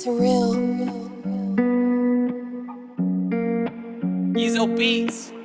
Surreal. Ezo Beats.